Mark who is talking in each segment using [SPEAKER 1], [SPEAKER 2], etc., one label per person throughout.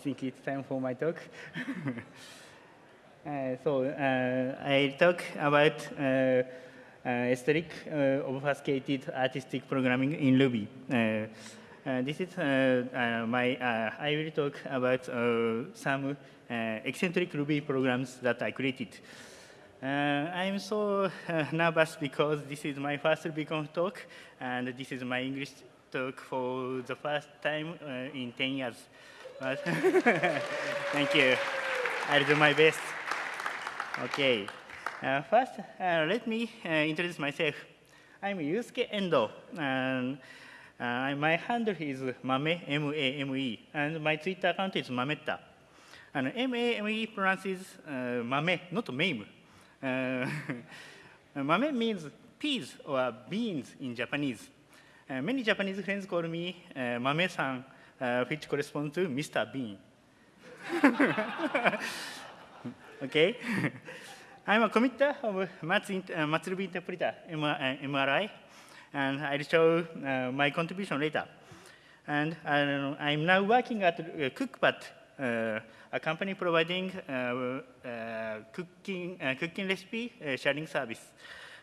[SPEAKER 1] think it's time for my talk. uh, so uh, I talk about uh, uh, esoteric uh, obfuscated artistic programming in Ruby. this is my, I will talk about some eccentric Ruby programs that I created. I'm so nervous because this is my first RubyConf talk, and this is my English talk for the first time uh, in 10 years. But thank you. I'll do my best. Okay. Uh, first, uh, let me uh, introduce myself. I'm Yusuke Endoh, and uh, my handle is Mame, M-A-M-E, and my Twitter account is mametter. And M-A-M-E pronounces uh, Mame, not Mame. mame means peas or beans in Japanese. Uh, many Japanese friends call me uh, Mame-san, uh, which corresponds to Mr. Bean. okay? I'm a committer of Matz, uh, Matz Ruby Interpreter, MRI, and I'll show uh, my contribution later. And uh, I'm now working at uh, Cookpad, uh, a company providing uh, cooking, cooking recipe sharing service.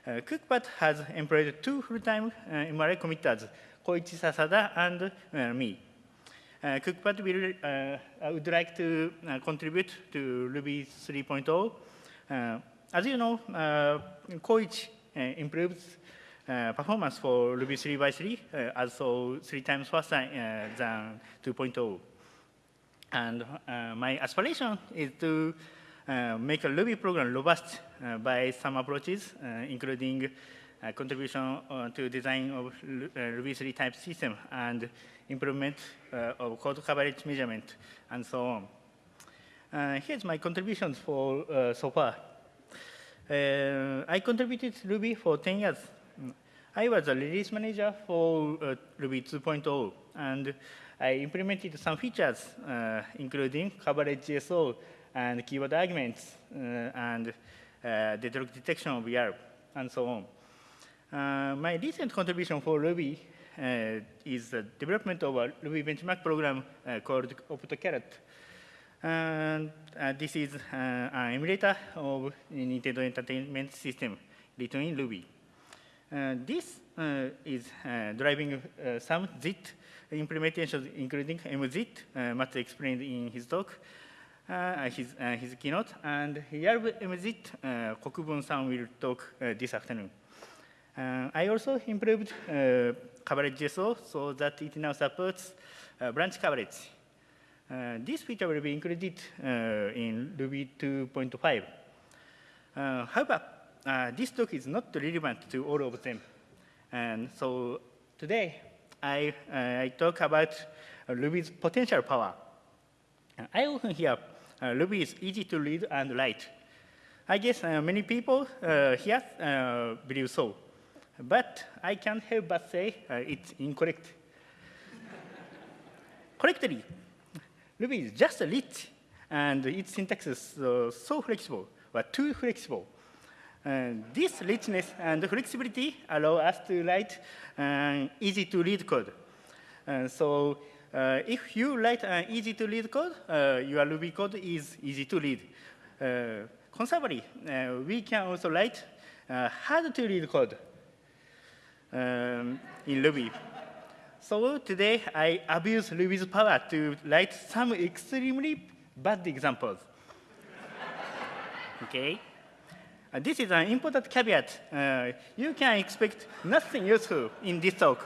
[SPEAKER 1] Uh, Cookpad has employed two full-time uh, MRI committers, Koichi Sasada and uh, me. Uh, Cookpad will, uh, would like to uh, contribute to Ruby 3.0. Uh, as you know, uh, Koichi improves performance for Ruby 3 by 3, also three times faster than 2.0. And my aspiration is to uh, make a Ruby program robust uh, by some approaches, uh, contribution to design of Ruby 3 type system and improvement of code coverage measurement, and so on. here's my contributions for so far. I contributed Ruby for 10 years. I was a release manager for uh, Ruby 2.0, and I implemented some features, uh, including coverage GSO and keyword arguments, uh, and uh, detection of ERB, and so on. Uh, my recent contribution for Ruby is the development of a Ruby benchmark program called Optcarrot. And uh, this is uh, an emulator of Nintendo Entertainment System written in Ruby. Uh, this is driving some JIT implementations, including MJIT, Matz explained in his talk, uh, his, uh, his keynote, and YARV-MJIT uh, Kokubun-san will talk uh, this afternoon. Uh, I also improved uh, coverage GSO so that it now supports uh, branch coverage. this feature will be included in Ruby 2.5. however, this talk is not relevant to all of them. And so today, I, I talk about Ruby's potential power. I often hear uh, Ruby is easy to read and write. I guess uh, many people uh, here believe so. But I can't help but say it's incorrect. Correctly, Ruby is just rich, and its syntax is uh, so flexible, or too flexible. And this richness and flexibility allow us to write uh, easy-to-read code. And so uh, if you write an easy-to-read code, uh, your Ruby code is easy to read. Uh, conversely, uh, we can also write uh, hard-to-read code um, in Ruby. So today, I abuse Ruby's power to write some extremely bad examples. okay? Uh, this is an important caveat. Uh, you can expect nothing useful in this talk.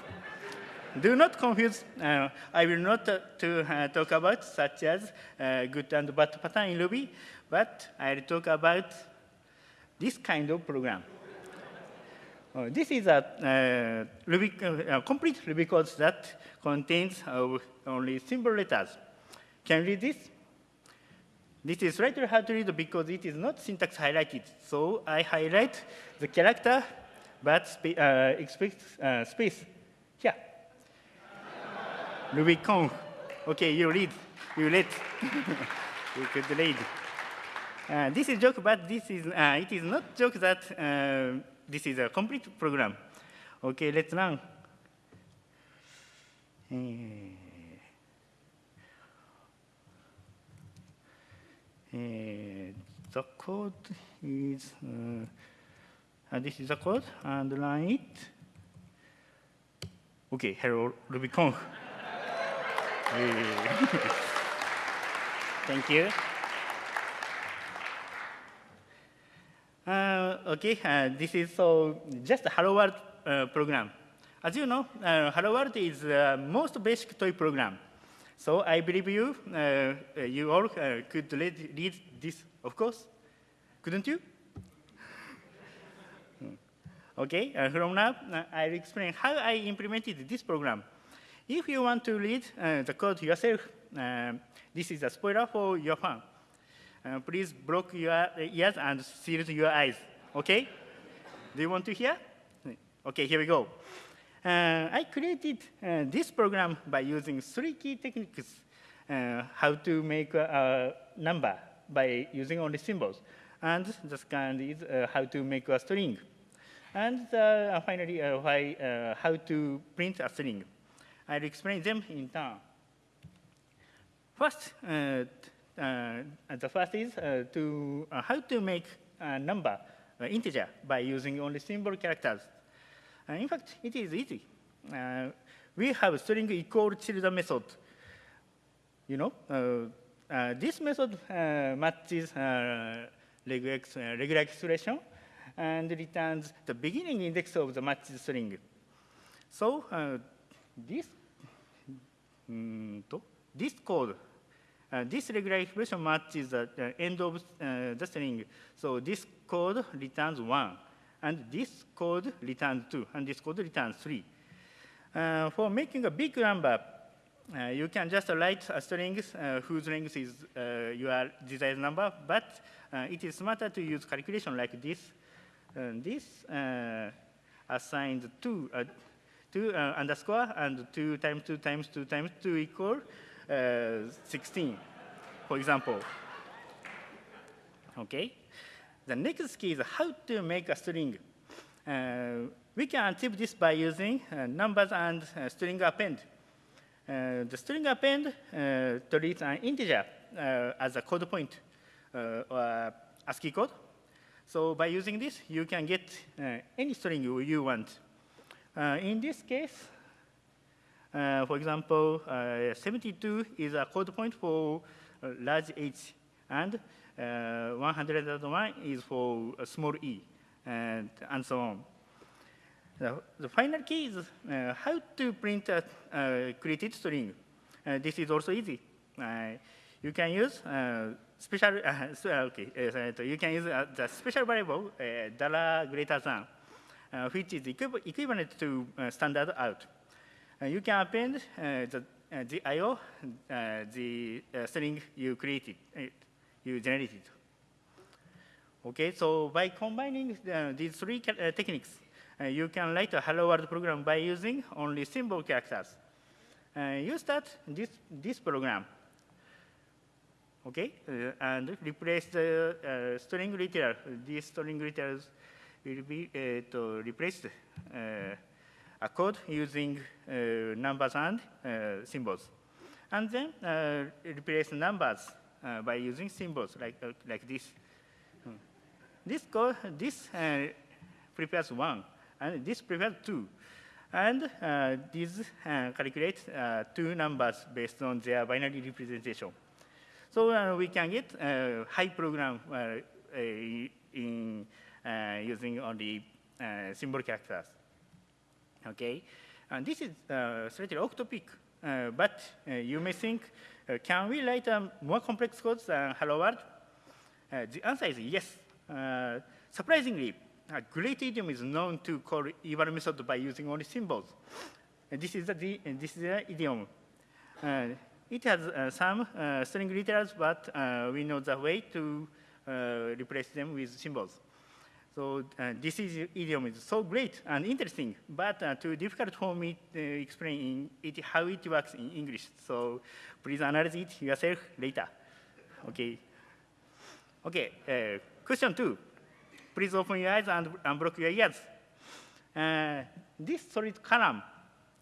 [SPEAKER 1] Do not confuse, uh, I will not uh, to, uh, talk about such as uh, good and bad pattern in Ruby, but I'll talk about this kind of program. Uh, this is a uh, Ruby, complete Ruby code that contains only simple letters. Can you read this? This is slightly hard to read because it is not syntax highlighted. So I highlight the character, but spa expect space here. RubyConf. Okay, you read. You read. you could read. Uh, this is joke, but this is uh, it is not joke that uh, this is a complete program. Okay, let's run. Uh, the code is, uh, this is the code, and run it. Okay, hello, RubyConf. Thank you. Uh, okay, uh, this is so just a Hello World uh, program. As you know, uh, Hello World is the most basic toy program. So I believe you, uh, you all uh, could read, read this, of course. Couldn't you? okay, from now, I'll explain how I implemented this program. If you want to read the code yourself, this is a spoiler for your fun. Uh, please block your ears and seal your eyes, okay? Do you want to hear? Okay, here we go. Uh, I created uh, this program by using three key techniques. Uh, how to make a, a, number by using only symbols. And the second is uh, how to make a string. And finally, uh, why, how to print a string. I'll explain them in turn. First, uh, the first is uh, to uh, how to make a number integer by using only symbol characters. in fact, it is easy. we have string equal children method. You know, this method matches regular expression and returns the beginning index of the matched string. So uh, this, mm, this code uh, this regular expression matches the uh, end of uh, the string. So this code returns 1, and this code returns 2, and this code returns 3. Uh, for making a big number, uh, you can just write a string uh, whose length is your desired number, but it is smarter to use calculation like this. this assigns 2, 2 underscore and 2 times 2 times 2 times 2 equal uh, 16, for example. Okay? The next key is how to make a string. Uh, we can achieve this by using uh, numbers and uh, string append. Uh, the string append uh, treats an integer as a code point or ASCII code. So by using this, you can get any string you, want. in this case, uh, for example, uh, 72 is a code point for large h, and uh, 101 is for a small e, and, and so on. The, the final key is uh, how to print a uh, created string. Uh, this is also easy. you can use special, okay, you can use the special variable dollar greater than, which is equivalent to standard out. Uh, you can append uh, the, uh, the IO, the string you created, you generated. Okay, so by combining these three techniques, you can write a hello world program by using only symbol characters. you start this, this program okay, uh, and replace the uh, string literal. These string literals will be uh, to replace a code using uh, numbers and uh, symbols. And then uh, replace numbers by using symbols like, like this. Hmm. This code, this prepares one, and this prepares two. And uh, these uh, calculate uh, two numbers based on their binary representation. So we can get high program in using only symbol characters. Okay, and this is uh, slightly off topic, uh, but uh, you may think, uh, Uh, can we write a more complex code than Hello World? Uh, the answer is yes. Uh, surprisingly, a great idiom is known to call eval method by using only symbols. And this is the this is the idiom. Uh, it has uh, some string literals, but we know the way to replace them with symbols. So uh, this is, idiom is so great and interesting, but uh, too difficult for me to explain it, how it works in English. So please analyze it yourself later. Okay. Okay, uh, question two. Please open your eyes and unblock your ears. Uh, this solid column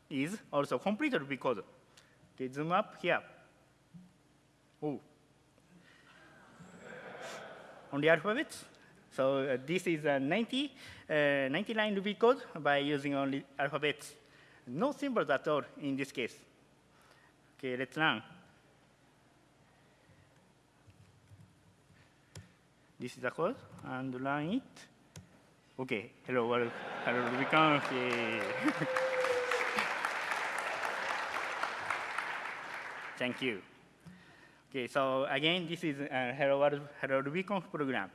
[SPEAKER 1] is also completed because. Okay, zoom up here. Oh. on the alphabets. So uh, this is a 90, uh, 99 Ruby code by using only alphabets. No symbols at all in this case. Okay, let's run. This is the code, and run it. Okay, hello world, hello RubyConf. Thank you. Okay, so again, this is uh, Hello World, Hello RubyConf program.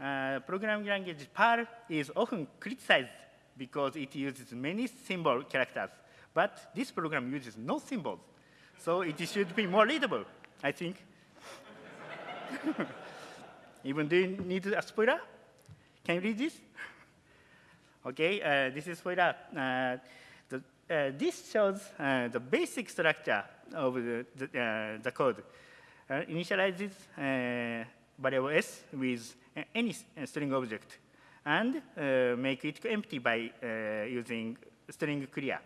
[SPEAKER 1] Uh, programming language Perl is often criticized because it uses many symbol characters, but this program uses no symbols. So it should be more readable, I think. Even do you need a spoiler? Can you read this? okay, uh, this is spoiler. Uh, the, uh, this shows uh, the basic structure of the, the, uh, the code. Initializes variable s with any string object and make it empty by using string clear.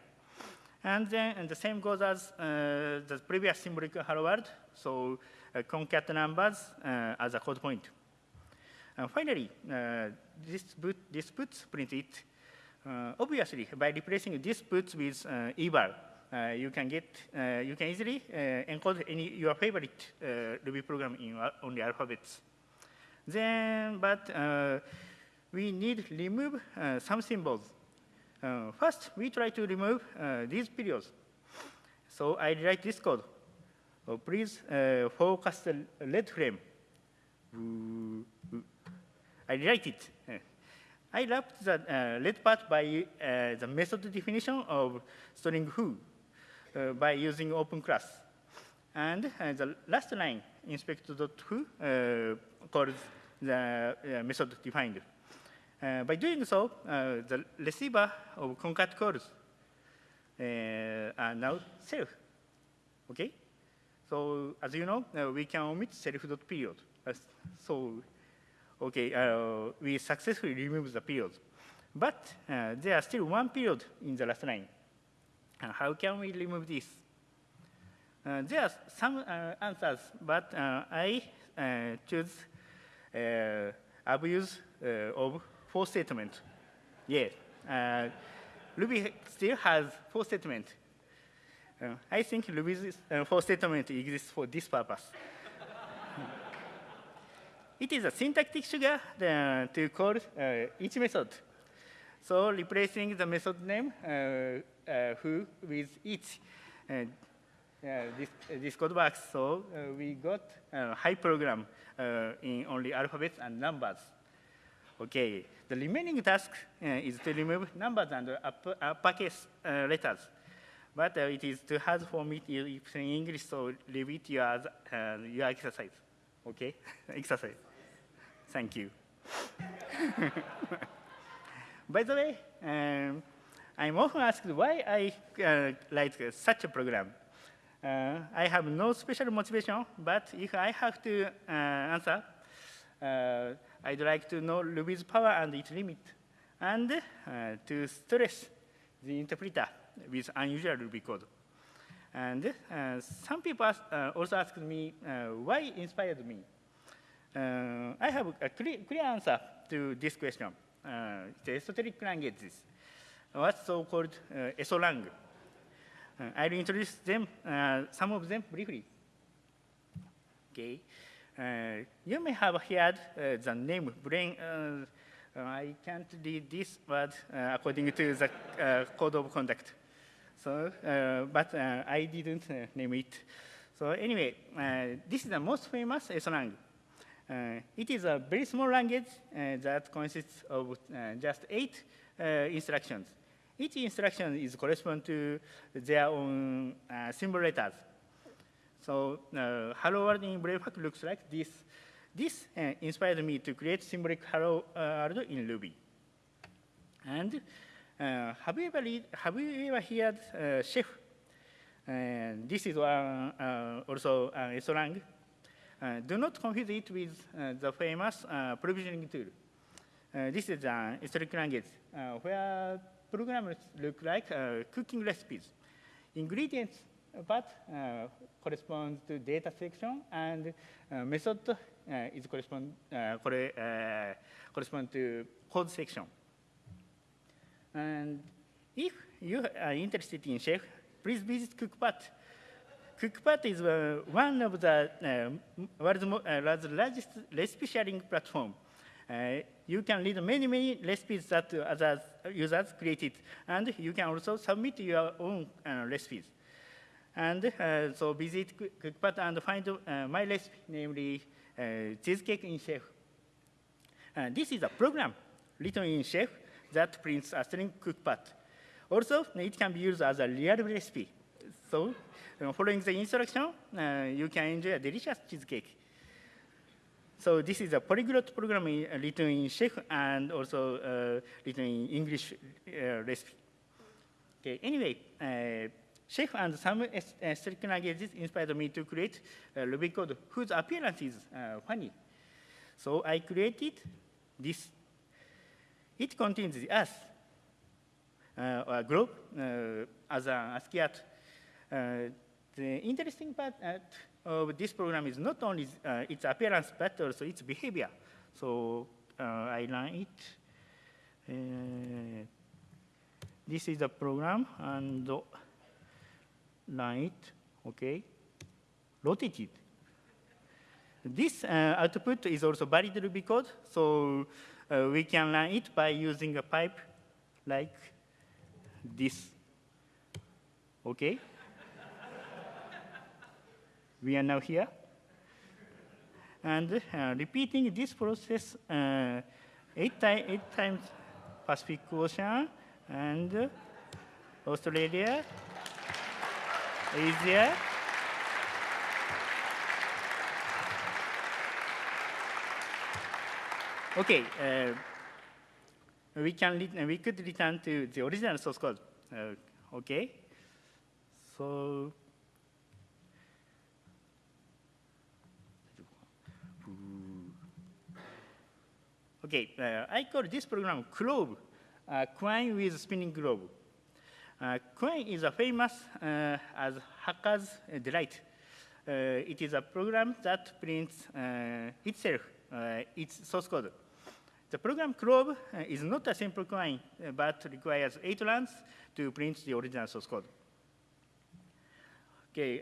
[SPEAKER 1] And then and the same goes as uh, the previous symbolic hello world. So uh, concat numbers uh, as a code point. And finally, this, boot, this puts print it. obviously, by replacing this puts with eval, uh, you can get, uh, you can easily uh, encode any your favorite Ruby program in only alphabets. Then, but we need to remove some symbols. first, we try to remove these periods. So I write this code. Oh, please focus the red frame. I write it. I wrapped the uh, red part by uh, the method definition of string who. Uh, by using open class. And uh, the last line, inspect.who, uh, calls the method defined. by doing so, the receiver of concat calls are now self. Okay? So as you know, uh, we can omit self.period. Uh, so, okay, uh, we successfully remove the period. But there are still one period in the last line. Uh, how can we remove this? Uh, there are some uh, answers, but uh, I uh, choose uh, Uh, abuse uh, of for statement. Yes, uh, Ruby still has for statement. I think Ruby's for statement exists for this purpose. it is a syntactic sugar to call each method. So replacing the method name uh, who with each uh, this, this code works. So uh, we got a high program in only alphabets and numbers. Okay, the remaining task is to remove numbers and upper, uppercase letters. But uh, it is too hard for me to use in English, so leave it your, uh, your exercise. Okay? exercise. Thank you. By the way, um, I'm often asked why I uh, write such a program. Uh, I have no special motivation, but if I have to uh, answer, uh, I'd like to know Ruby's power and its limit, and uh, to stress the interpreter with unusual Ruby code. And uh, some people ask, also asked me why inspired me. I have a clear, clear, answer to this question. the esoteric languages what's so-called uh, ESOLang. Uh, I'll introduce them, uh, some of them briefly. Okay. Uh, you may have heard uh, the name brain. Uh, uh I can't read this word uh, according to the uh, code of conduct. So, but I didn't name it. So anyway, this is the most famous ESOLang. it is a very small language that consists of just eight instructions. Each instruction is correspond to their own uh, symbol letters. So uh, hello world in Braveheart looks like this. This uh, inspired me to create symbolic hello uh, world in Ruby. And uh, have you ever read, have you ever heard uh, Chef? And this is one, uh, also uh, ESOLang. Uh, do not confuse it with uh, the famous uh, provisioning tool. Uh, this is an esoteric language where programs look like uh, cooking recipes. Ingredients part uh, corresponds to data section, and uh, method uh, is correspond, corre correspond to code section. And if you are interested in Chef, please visit Cookpad. Cookpad is uh, one of the uh, world's, uh, largest recipe sharing platform. Uh, you can read many, many recipes that other users created, and you can also submit your own uh, recipes. And uh, so visit Cookpad and find my recipe, namely cheesecake in Chef. this is a program written in Chef that prints a string cookpad. Also, it can be used as a real recipe. So, following the instruction, uh, you can enjoy a delicious cheesecake. So this is a polyglot program written in Chef and also uh, written in English uh, recipe. Okay, anyway, uh, Chef and some esoteric languages inspired me to create a Ruby code whose appearance is uh, funny. So I created this. It contains the earth, uh, a globe, uh, as an ASCII art. the interesting part of this program is not only uh, its appearance, but also its behavior. So uh, I run it. Uh, this is the program, and run it, okay, rotate it. This uh, output is also valid Ruby code, so uh, we can run it by using a pipe like this, okay? We are now here. And uh, repeating this process uh, eight, eight, times Pacific Ocean and Australia, Asia, Okay, uh, we can we could return to the original source code. Uh, okay, so Okay, uh, I call this program Qlobe, uh, quine with spinning globe. Uh, quine is a famous uh, as hacker's delight. Uh, it is a program that prints uh, itself, uh, its source code. The program Qlobe is not a simple quine, but requires eight runs to print the original source code. Okay,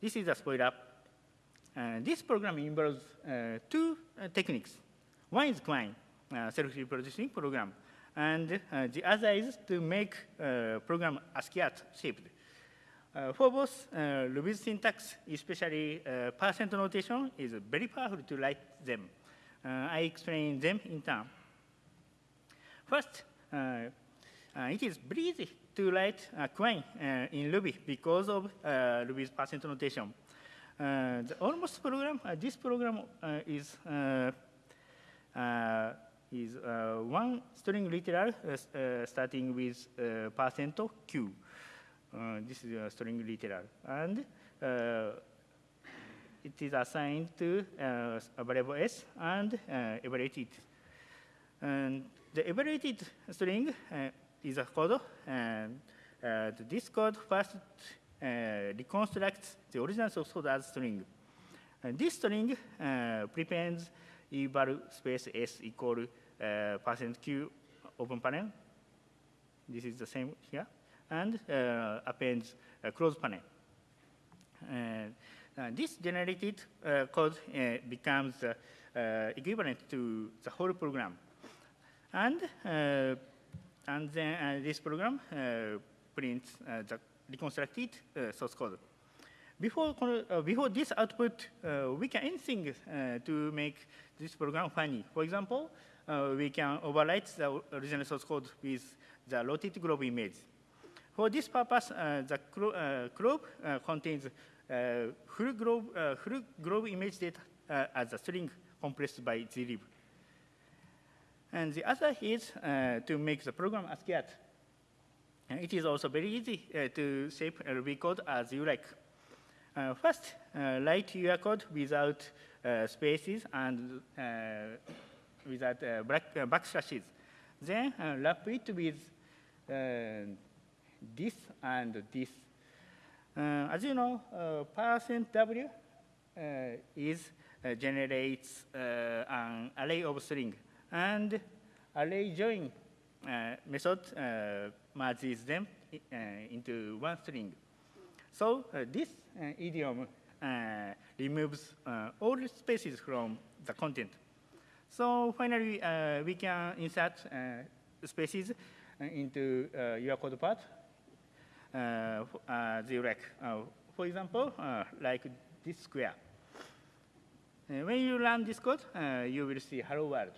[SPEAKER 1] this is a spoiler. this program involves two techniques. One is Quine, uh, self-reproducing program. And uh, the other is to make uh, program ASCII-art shaped. Uh, for both, uh, Ruby's syntax, especially uh, percent notation, is very powerful to write them. Uh, I explain them in turn. First, it is very easy to write a quine in Ruby because of Ruby's percent notation. the almost program, this program is uh, Uh, is uh, one string literal uh, uh, starting with uh, percent q. this is a string literal. And it is assigned to a variable s and evaluated. And the evaluated string is a code, and this code first reconstructs the original source code as string. And this string prevents eval space s equal uh, percent q open paren. This is the same here. And uh, appends a close paren. And uh, this generated uh, code uh, becomes uh, equivalent to the whole program. And, and then this program prints the reconstructed source code. Before, uh, before this output, uh, we can anything uh, to make this program funny. For example, uh, we can overwrite the original source code with the rotated globe image. For this purpose, uh, the uh, globe contains full globe, full globe image data as a string compressed by zlib. And the other is to make the program ASCII. And it is also very easy to shape Ruby code as you like. Uh, first, uh, write your code without uh, spaces and without black, backslashes. Then wrap it with this and this. Uh, as you know, uh, percent W uh, is uh, generates uh, an array of string, and array join uh, method uh, merges them uh, into one string. So uh, this uh, idiom uh, removes uh, all spaces from the content. So finally, uh, we can insert uh, spaces uh, into uh, your code part uh, uh, like. Uh, for example, uh, like this square. Uh, when you run this code, uh, you will see hello world.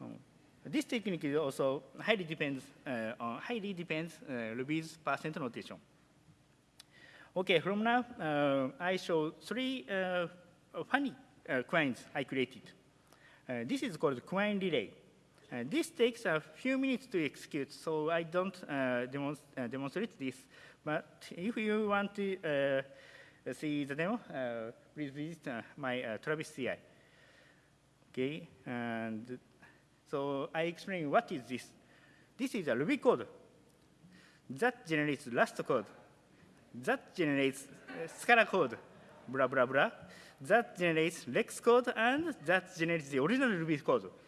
[SPEAKER 1] Um, this technique is also highly depends uh, on highly depends uh, Ruby's percent notation. Okay, from now, uh, I show three uh, funny uh, quines I created. Uh, this is called quine relay. Uh, this takes a few minutes to execute, so I don't uh, demonst demonstrate this. But if you want to see the demo, please visit my Travis CI. Okay, and so I explain what is this. This is a Ruby code that generates Rust code, that generates uh, Scala code, blah, blah, blah. That generates REXX code, and that generates the original Ruby code.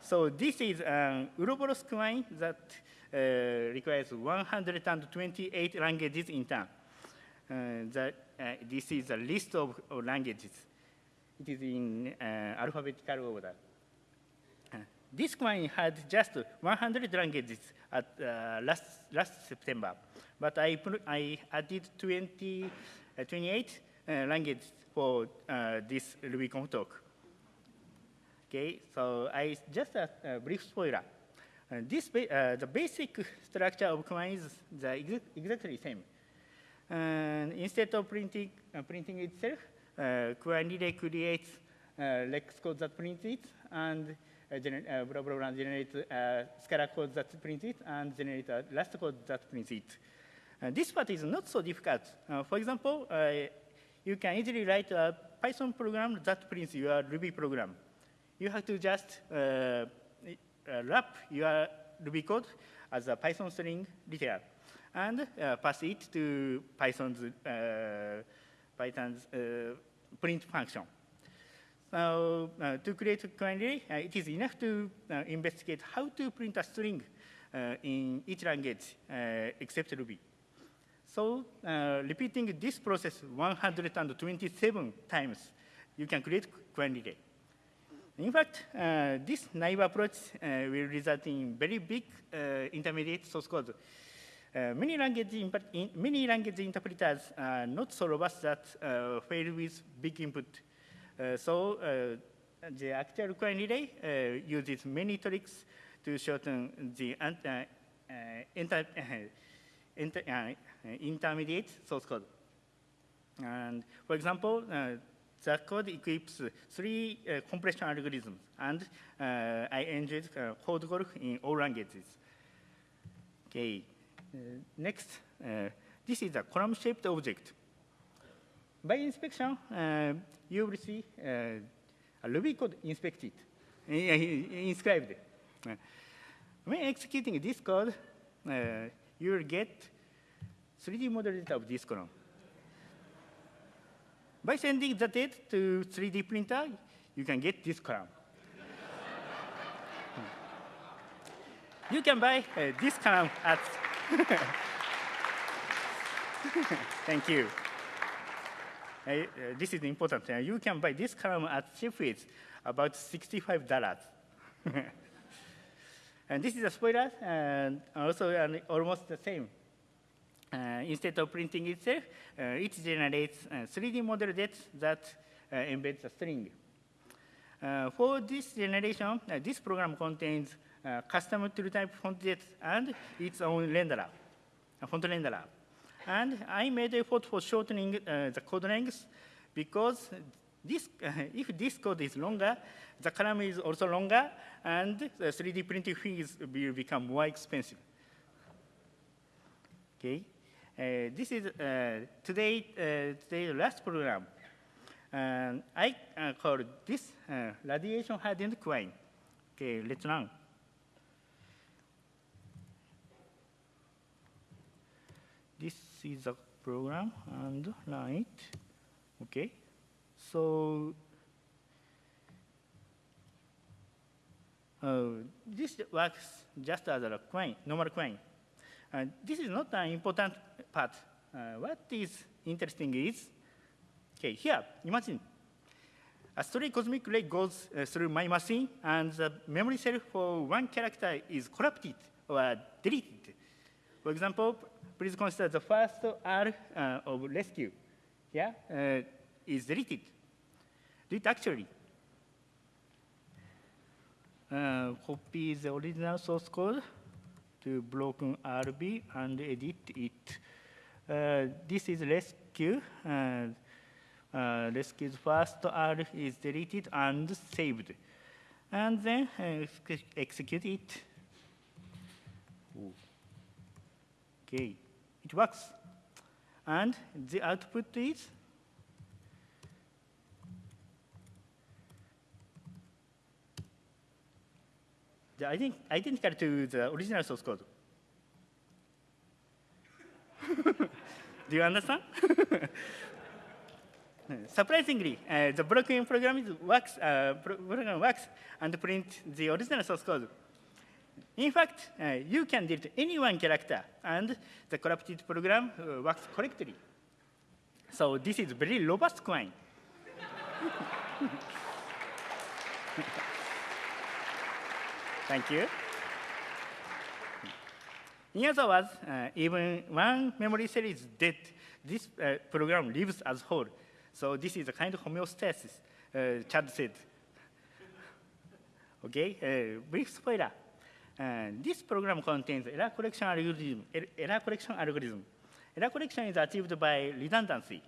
[SPEAKER 1] So this is an Ouroboros quine that uh, requires 128 languages in turn. Uh, that, uh, this is a list of, of languages. It is in uh, alphabetical order. This quine had just 100 languages at uh, last, last September, but I, I added 20, uh, 28 uh, languages for uh, this RubyConf talk. Okay, so I just a, a brief spoiler. Uh, this ba uh, the basic structure of command is the exa exactly the same. And instead of printing printing itself, uh, relay creates uh, REXX code that prints it, and gener uh, blah, blah, generate uh, Scala code that prints it, and generate a Rust code that prints it. Uh, this part is not so difficult. Uh, for example, uh, you can easily write a Python program that prints your Ruby program. You have to just uh, uh, wrap your Ruby code as a Python string literal and uh, pass it to Python's, uh, Python's uh, print function. So uh, to create a quine, uh, it is enough to uh, investigate how to print a string in each language except Ruby. So repeating this process 127 times, you can create quine. In fact, uh, this naive approach uh, will result in very big uh, intermediate source code. Many, language in, many language interpreters are not so robust that fail with big input. Uh, so uh, the actual relay uh, uses many tricks to shorten the inter- inter- intermediate source code. And for example, the code equips three uh, compression algorithms, and uh, I enjoyed uh, code golf in all languages. Okay, next, this is a column-shaped object. By inspection, you will see a Ruby code inspected, uh, inscribed. Uh, when executing this code, you will get 3D model data of this column. By sending the data to 3D printer, you can get this column. you can buy uh, this column at. Thank you. Uh, this is important. You can buy this column at Shapeways, about $65. and this is a spoiler, and also almost the same. Uh, instead of printing itself, uh, it generates uh, 3D model that embeds a string. Uh, for this generation, uh, this program contains uh, custom type font and its own renderer, a font renderer. And I made effort for shortening uh, the code length because this, uh, if this code is longer, the column is also longer, and the 3D printing fees will become more expensive. Okay, uh, this is uh, today uh, today's last program. I uh, call this uh, radiation hardened quine. Okay, let's run. Is the program and run it. Okay. So uh, this works just as a quine, normal quine. Uh, this is not an important part. Uh, what is interesting is, okay, here, imagine a stray cosmic ray goes uh, through my machine and the memory cell for one character is corrupted or deleted. For example, please consider the first R uh, of rescue here uh, is deleted. Delete actually. Uh, copy the original source code to broken RB and edit it. Uh, this is rescue. Uh, uh, rescue's first R is deleted and saved. And then uh, execute it. Ooh. Okay, it works. And the output is the ident identical to the original source code. Do you understand? Surprisingly, uh, the broken program works, uh, program works and print the original source code. In fact, uh, you can delete any one character, and the corrupted program uh, works correctly. So this is very robust quine. Thank you. In other words, uh, even one memory cell is dead, this uh, program lives as whole. So this is a kind of homeostasis, uh, Chad said. okay, uh, brief spoiler. Uh, this program contains error correction algorithm. Er error correction algorithm. Error correction is achieved by redundancy.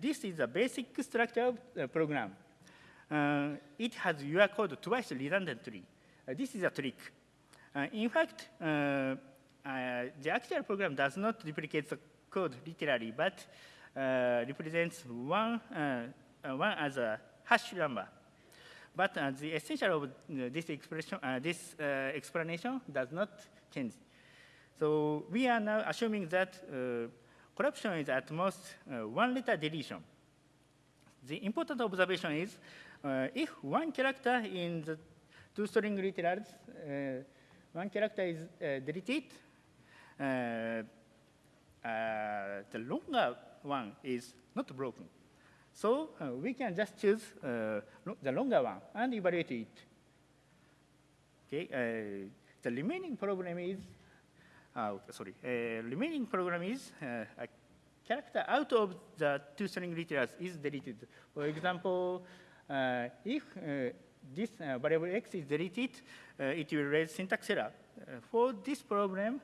[SPEAKER 1] This is a basic structure of the program. Uh, it has your code twice redundantly. Uh, this is a trick. Uh, in fact, uh, uh, the actual program does not replicate the code literally, but represents one, one as a hash number. But uh, the essential of uh, this expression, uh, this uh, explanation does not change. So we are now assuming that uh, corruption is at most uh, one letter deletion. The important observation is if one character in the two string literals, one character is deleted, the longer one is not broken. So uh, we can just choose uh, the longer one and evaluate it. Okay, uh, the remaining problem is, sorry, remaining program is a character out of the two string literals is deleted. For example, if this variable x is deleted, it will raise syntax error. for this problem,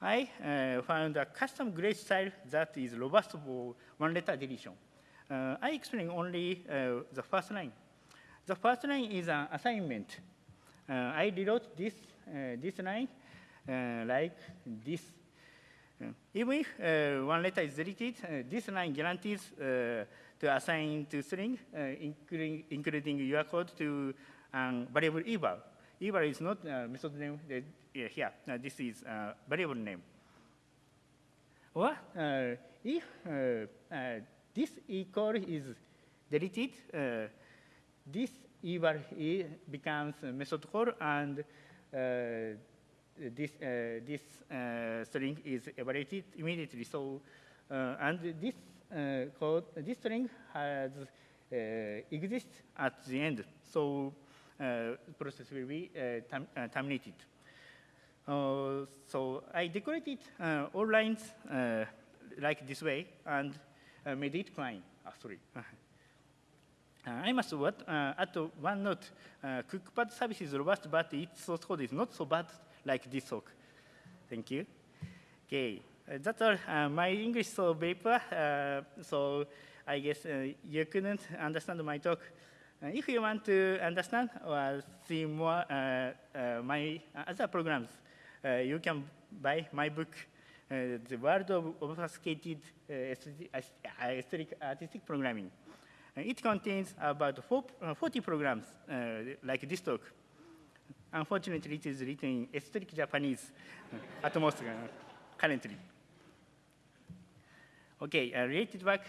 [SPEAKER 1] I uh, found a custom gray style that is robust for one letter deletion. Uh, I explain only uh, the first line. The first line is an assignment. Uh, I rewrote this, this line like this. even if one letter is deleted, this line guarantees to assign to string, including, including your code to um, variable eval. Eval is not uh, method name uh, here. Uh, this is uh, variable name. Or if this equal is deleted, uh, this eval becomes a method call and uh, this, uh, this uh, string is evaluated immediately. So, uh, and this uh, code, this string has exists at the end. So, process will be term terminated. so I decorated all lines like this way, and uh, made it. Ah, sorry. Uh, I must what, uh, add one note. Uh, CookPad service is robust, but its source code is not so bad like this talk. Thank you. Okay, uh, that's all. Uh, my English so paper, uh, so I guess uh, you couldn't understand my talk. if you want to understand or see more my other programs, you can buy my book, uh, the world of obfuscated esoteric artistic programming. it contains about four, uh, 40 programs like this talk. Unfortunately, it is written in aesthetic Japanese at most currently. Okay, uh, related work.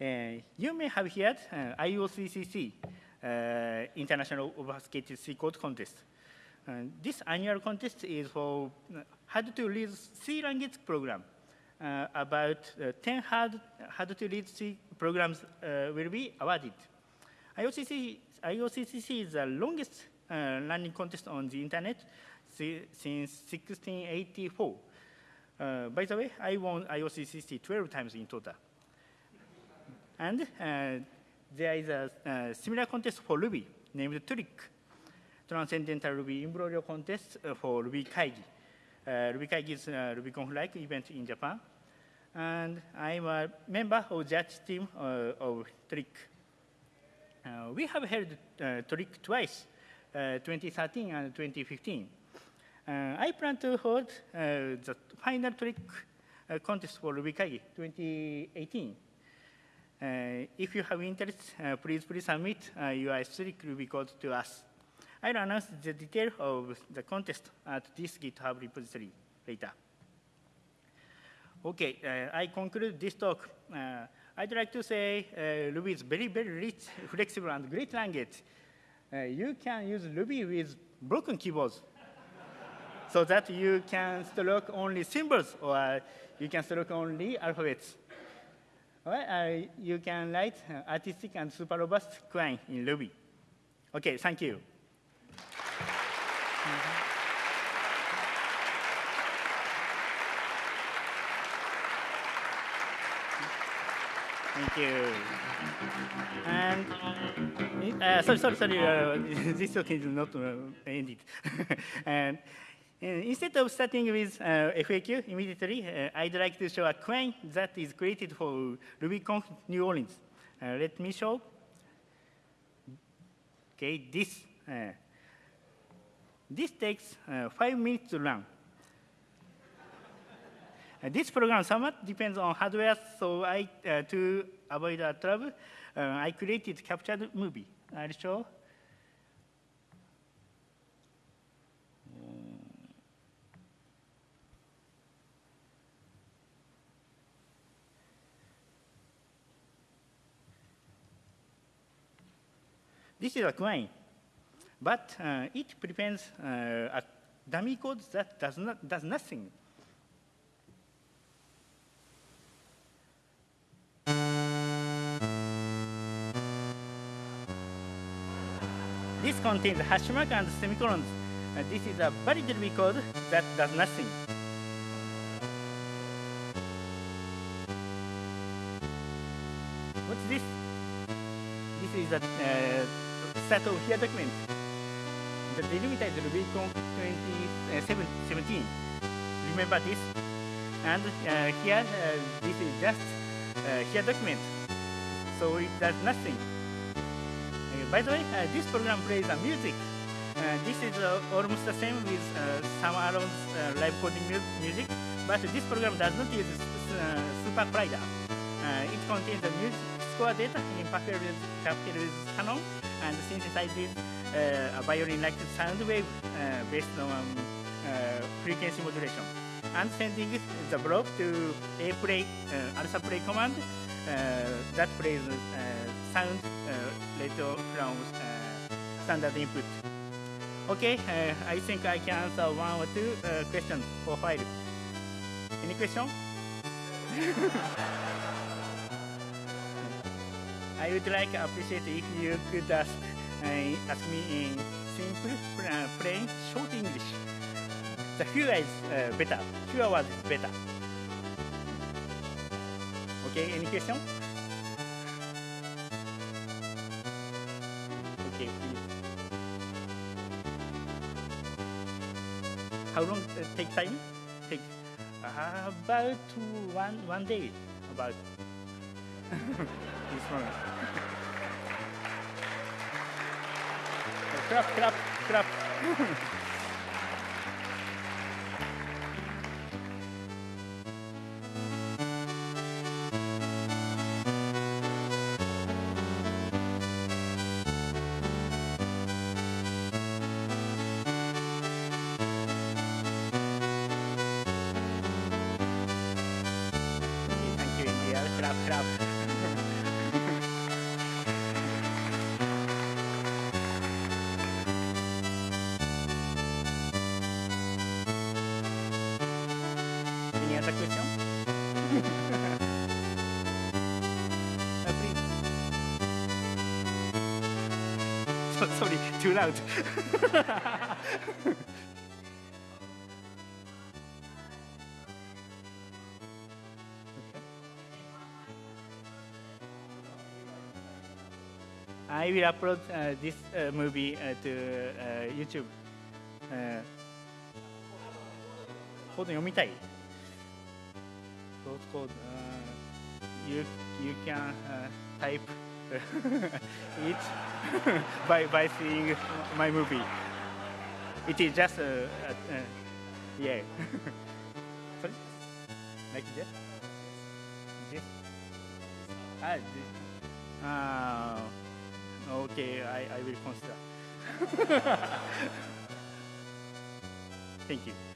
[SPEAKER 1] Uh, you may have heard uh, IOCCC, uh, International Obfuscated C Code Contest. This annual contest is for hard to read C language program. Uh, about uh, 10 hard, hard to read C programs uh, will be awarded. IOCC, IOCCC is the longest uh, learning contest on the internet since 1684. Uh, by the way, I won IOCCC 12 times in total. And uh, there is a uh, similar contest for Ruby named TRIC, Transcendental Ruby Imbroglio Contest for Ruby Kaigi. Uh, Ruby Kaigi is a RubyConf-like event in Japan. And I'm a member of judge team uh, of TRIC. Uh, we have held uh, twice, uh, 2013 and 2015. Uh, I plan to hold uh, the final TRIC uh, contest for RubyKaigi 2018. Uh, if you have interest, uh, please please submit uh, your strict Ruby code to us. I'll announce the detail of the contest at this GitHub repository later. Okay, uh, I conclude this talk. Uh, I'd like to say uh, Ruby is very, very rich, flexible, and great language. Uh, you can use Ruby with broken keyboards so that you can stroke only symbols or you can stroke only alphabets. Well, uh, you can write uh, artistic and super robust quine in Ruby. Okay, thank you. Thank you. And uh, sorry, sorry, sorry. Uh, this talk is not uh, ended. and uh, instead of starting with uh, FAQ immediately, uh, I'd like to show a quine that is created for RubyConf New Orleans. Let me show. Okay, this. This takes uh, five minutes to run. Uh, this program somewhat depends on hardware, so I, uh, to avoid a trouble, uh, I created captured movie. I'll show. This is a quine, but uh, it prevents uh, a dummy code that does, not, does nothing. This contains hash mark and semicolons. Uh, this is a valid Ruby code that does nothing. What's this? This is a uh, set of here document. The delimiter is RubyConf 2017. Remember this? And uh, here, uh, this is just uh, here document. So it does nothing. Uh, by the way, uh, this program plays a music. Uh, this is uh, almost the same with uh, Aaron's uh, live coding mu music, but this program does not use uh, SuperCollider. Uh, it contains the music score data in Packer's Capitals canon and synthesizes uh, a violin-like sound wave uh, based on uh, frequency modulation. And sending the block to a play, uh, alpha play command uh, that plays uh, sound uh, later from uh, standard input. Okay, uh, I think I can answer one or two uh, questions for file. Any question? I would like to appreciate if you could ask, uh, ask me in simple, uh, plain, short English. The fewer is uh, better. Fewer words is better. Okay, any question? Okay, please. How long uh, take time? Take uh, about one one day. About this one. clap, clap, clap. I will upload uh, this uh, movie uh, to uh, YouTube. Uh, コード読みたい Source code. Uh, you you can uh, type it by by seeing my movie. It is just uh, yeah. Sorry, like this. This. Ah, this. Ah, okay. I I will consider. Thank you.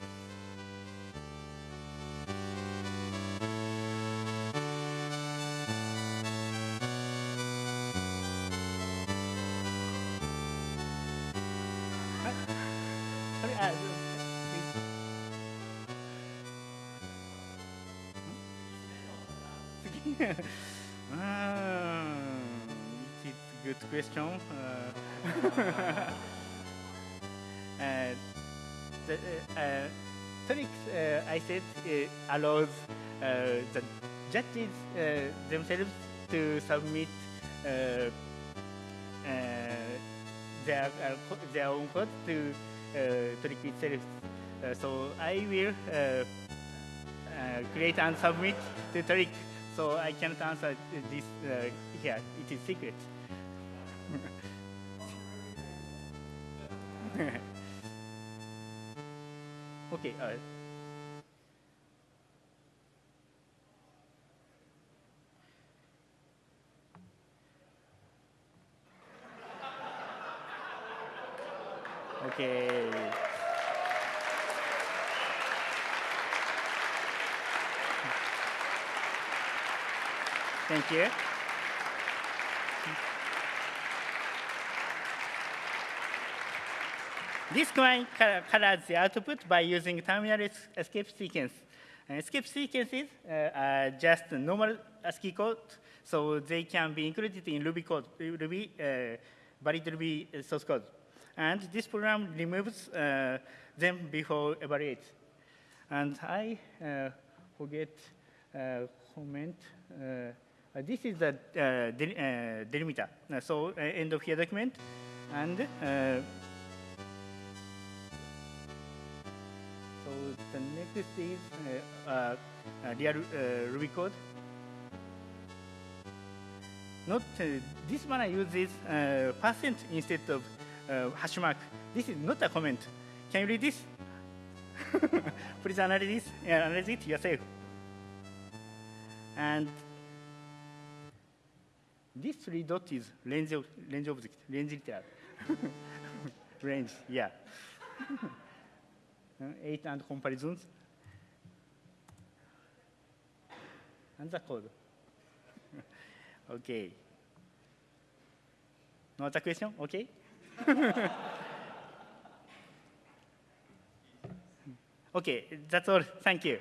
[SPEAKER 1] ah, it's a good question. Uh, uh, the, uh, uh tonic, uh, I said, uh, allows the judges themselves to submit their, their own code to tonic itself. so I will create and submit the tonic so I cannot answer this uh, here. It is secret. okay. Uh, okay. Thank you. This command co- colors the output by using terminal escape sequence. Uh, escape sequences uh, are just normal ASCII code, so they can be included in Ruby code, Ruby, uh, valid Ruby uh, source code. And this program removes uh, them before evaluate. And I uh, forget uh, comment. Uh, this is the uh, del- uh, delimiter. Uh, so uh, end of here document, and uh, So the next is real Ruby code. Not this one uses uh, percent instead of hash mark. This is not a comment. Can you read this? Please analyze this. Analyze it yourself. And this three dot is range of range object, range literal. range, yeah. Uh, eight and comparisons. And the code. okay. No other question? Okay. okay, that's all. Thank you.